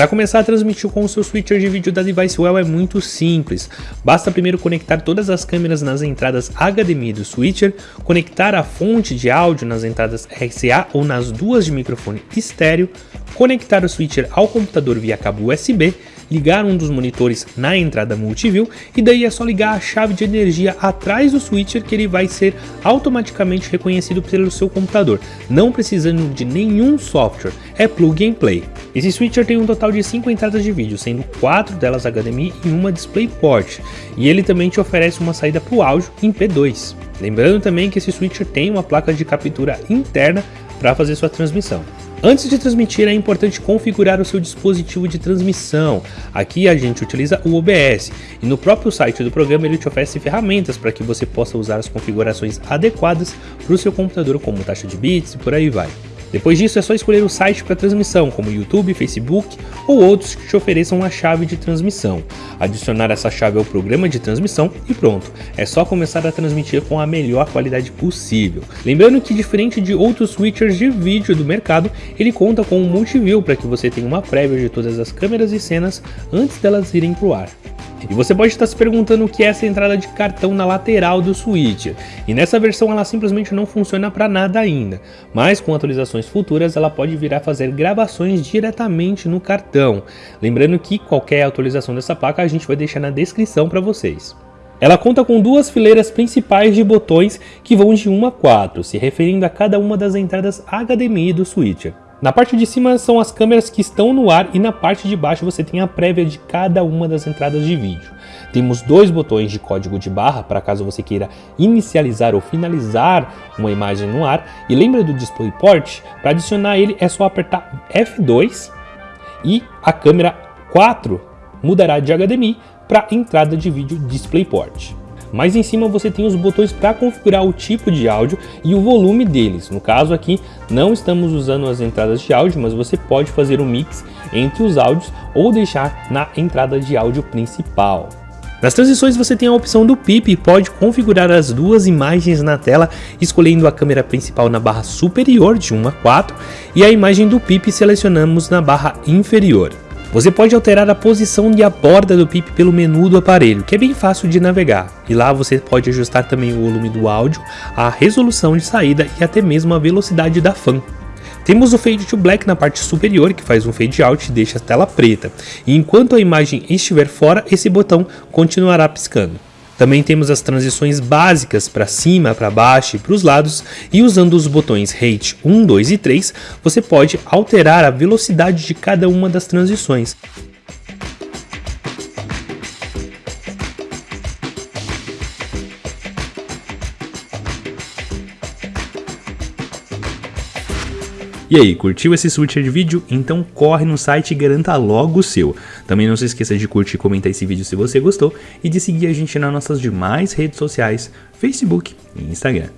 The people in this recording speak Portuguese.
Para começar a transmitir com o seu switcher de vídeo da DeviceWell é muito simples. Basta primeiro conectar todas as câmeras nas entradas HDMI do switcher, conectar a fonte de áudio nas entradas RCA ou nas duas de microfone estéreo, conectar o switcher ao computador via cabo USB, ligar um dos monitores na entrada multiview e daí é só ligar a chave de energia atrás do switcher que ele vai ser automaticamente reconhecido pelo seu computador, não precisando de nenhum software, é plug and play. Esse switcher tem um total de 5 entradas de vídeo, sendo 4 delas HDMI e uma DisplayPort, e ele também te oferece uma saída para o áudio em P2. Lembrando também que esse switcher tem uma placa de captura interna para fazer sua transmissão. Antes de transmitir é importante configurar o seu dispositivo de transmissão. Aqui a gente utiliza o OBS e no próprio site do programa ele te oferece ferramentas para que você possa usar as configurações adequadas para o seu computador como taxa de bits e por aí vai. Depois disso é só escolher o site para transmissão, como YouTube, Facebook ou outros que te ofereçam a chave de transmissão. Adicionar essa chave ao programa de transmissão e pronto, é só começar a transmitir com a melhor qualidade possível. Lembrando que diferente de outros switchers de vídeo do mercado, ele conta com um multiview para que você tenha uma prévia de todas as câmeras e cenas antes delas irem para o ar. E você pode estar se perguntando o que é essa entrada de cartão na lateral do Switch, e nessa versão ela simplesmente não funciona para nada ainda, mas com atualizações futuras ela pode vir a fazer gravações diretamente no cartão, lembrando que qualquer atualização dessa placa a gente vai deixar na descrição para vocês. Ela conta com duas fileiras principais de botões que vão de 1 a 4, se referindo a cada uma das entradas HDMI do switcher. Na parte de cima são as câmeras que estão no ar e na parte de baixo você tem a prévia de cada uma das entradas de vídeo. Temos dois botões de código de barra para caso você queira inicializar ou finalizar uma imagem no ar. E lembra do DisplayPort? Para adicionar ele é só apertar F2 e a câmera 4 mudará de HDMI para entrada de vídeo DisplayPort. Mais em cima você tem os botões para configurar o tipo de áudio e o volume deles. No caso aqui, não estamos usando as entradas de áudio, mas você pode fazer um mix entre os áudios ou deixar na entrada de áudio principal. Nas transições você tem a opção do PIP e pode configurar as duas imagens na tela, escolhendo a câmera principal na barra superior de 1 a 4 e a imagem do PIP selecionamos na barra inferior. Você pode alterar a posição e a borda do PIP pelo menu do aparelho, que é bem fácil de navegar. E lá você pode ajustar também o volume do áudio, a resolução de saída e até mesmo a velocidade da fan. Temos o Fade to Black na parte superior, que faz um fade out e deixa a tela preta. E enquanto a imagem estiver fora, esse botão continuará piscando. Também temos as transições básicas para cima, para baixo e para os lados e usando os botões Rate 1, 2 e 3 você pode alterar a velocidade de cada uma das transições. E aí, curtiu esse switcher de vídeo? Então corre no site e garanta logo o seu. Também não se esqueça de curtir e comentar esse vídeo se você gostou e de seguir a gente nas nossas demais redes sociais, Facebook e Instagram.